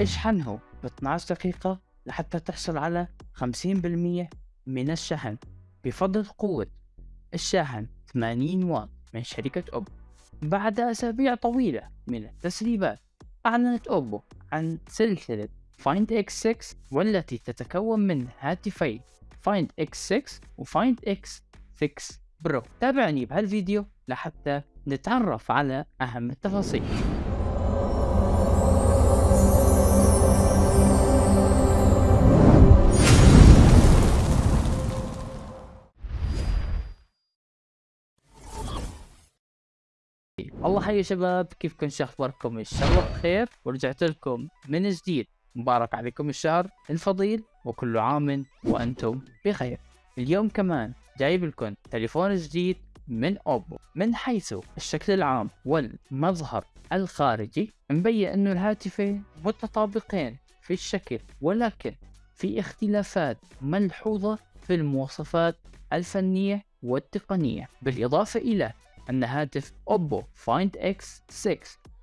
اشحنه ب 12 دقيقة لحتى تحصل على 50% من الشحن. بفضل قوة الشاحن 80 واط من شركة أوبو. بعد أسابيع طويلة من التسريبات أعلنت أوبو عن سلسلة Find X6 والتي تتكون من هاتفي Find X6 و Find X6 Pro تابعني بهالفيديو لحتى نتعرف على أهم التفاصيل. الله حي شباب كيفكم شو أخباركم؟ إن شاء الله بخير. ورجعت لكم من جديد. مبارك عليكم الشهر الفضيل وكل عام وأنتم بخير. اليوم كمان جايب لكم تليفون جديد من أوبو من حيث الشكل العام والمظهر الخارجي. مبين إنه الهاتفين متطابقين في الشكل ولكن في اختلافات ملحوظة في المواصفات الفنية والتقنية بالإضافة إلى أن هاتف أوبو فايند إكس 6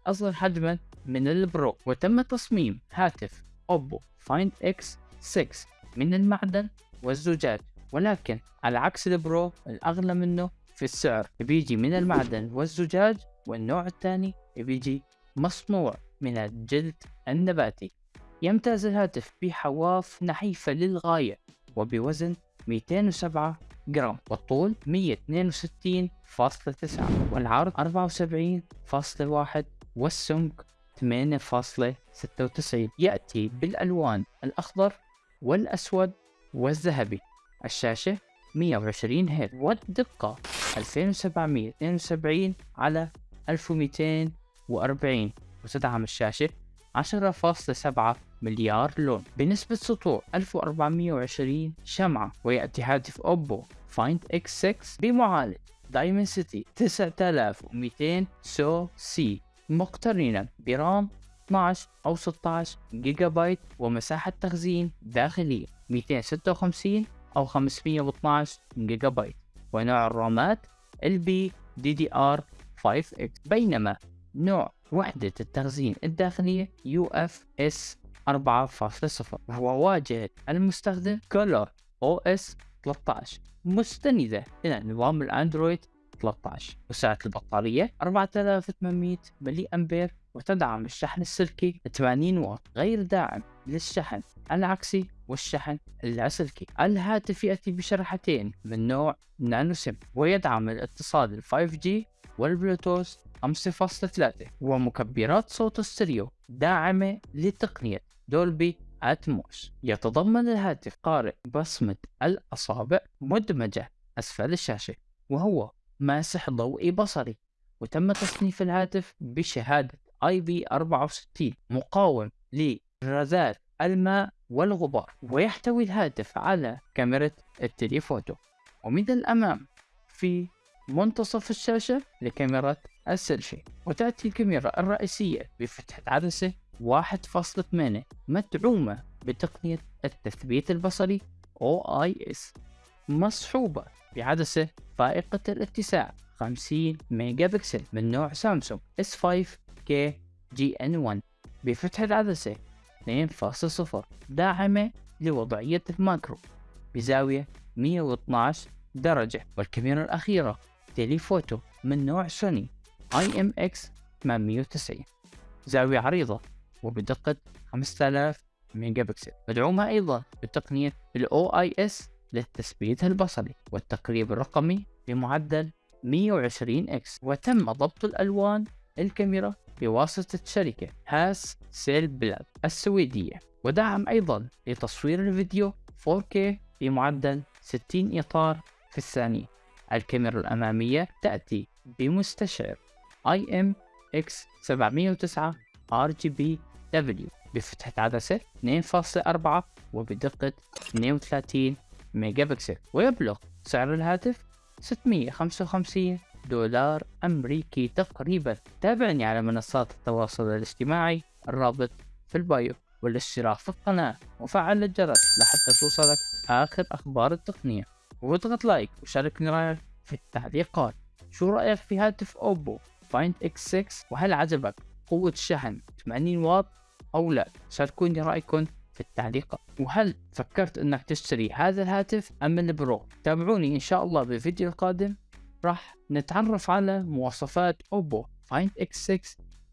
أصغر حجما من ال Pro. وتم تصميم هاتف أوبو فايند إكس 6 من المعدن والزجاج. ولكن على عكس ال Pro الأغلى منه في السعر. بيجي من المعدن والزجاج والنوع الثاني بيجي مصنوع من الجلد النباتي. يمتاز الهاتف بحواف نحيفة للغاية وبوزن 207 جرام. والطول 162.9 والعرض 74.1 والسمك 8.96 يأتي بالألوان الأخضر والأسود والذهبي. الشاشة 120 هرتز. والدقة 2772 على 1240 وتدعم الشاشة 10.7 مليار لون. بنسبة سطوع 1420 شمعة ويأتي هاتف أوبو فايند إكس 6 بمعالج دايمنسيتي 9200 SoC. مقترنا ب RAM 12 أو 16 جيجا بايت ومساحة تخزين داخلية 256 أو 512 جيجا بايت ونوع الرامات LPDDR 5X بينما نوع وحدة التخزين الداخلية UFS 4.0 وهو واجهة المستخدم ColorOS 13 مستندة إلى نظام الأندرويد 13 وسعة البطارية 4800 ملي أمبير وتدعم الشحن السلكي 80 واط غير داعم للشحن العكسي والشحن اللاسلكي الهاتف يأتي بشريحتين من نوع nano SIM. ويدعم الاتصال ال 5G والبلوتوث 5.3 ومكبرات صوت ستيريو داعمة لتقنية دولبي أتموس يتضمن الهاتف قارئ بصمة الأصابع مدمجة أسفل الشاشة وهو ماسح ضوئي بصري. وتم تصنيف الهاتف بشهادة IP64 مقاوم لرذاذ الماء والغبار. ويحتوي الهاتف على كاميرا ال telephoto. ومن الأمام في منتصف الشاشة لكاميرا السيلفي وتأتي الكاميرا الرئيسية بفتحة عدسة 1.8 مدعومة بتقنية التثبيت البصري OIS مصحوبة بعدسة فائقة الاتساع 50 ميجا بكسل من نوع سامسونج S5K GN1 بفتحة عدسة 2.0 داعمة لوضعية ال macro بزاوية 112 درجة والكاميرا الأخيرة telephoto من نوع سوني IMX 890 زاوية عريضة وبدقة 5000 ميجا بكسل مدعومة أيضا بتقنية ال OIS للتثبيت البصري والتقريب الرقمي بمعدل 120x وتم ضبط الألوان الكاميرا بواسطة شركة هاسيلبلاد السويدية. ودعم أيضا لتصوير الفيديو 4K بمعدل 60 إطار في الثانية. الكاميرا الأمامية تأتي بمستشعر IMX709 RGBW بفتحة عدسة 2.4 وبدقة 32 ميجا بكسل ويبلغ سعر الهاتف 655 دولار أمريكي تقريبا. تابعني على منصات التواصل الاجتماعي الرابط في ال bio والاشتراك في القناة. وفعل الجرس لحتى توصلك آخر أخبار التقنية. واضغط like وشاركني رأيك في التعليقات. شو رأيك في هاتف أوبو فايند إكس 6 وهل عجبك قوة الشحن 80 واط أو لا؟ شاركوني رأيكم في التعليقات. وهل فكرت إنك تشتري هذا الهاتف أم ال Pro؟ تابعوني إن شاء الله بالفيديو القادم. راح نتعرف على مواصفات أوبو فايند إكس 6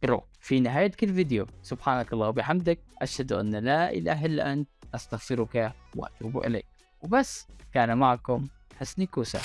Pro في نهاية كل فيديو. سبحانك الله وبحمدك أشهد أن لا إله إلا أنت أستغفرك وأتوب إليك. وبس كان معكم حسني كوسة.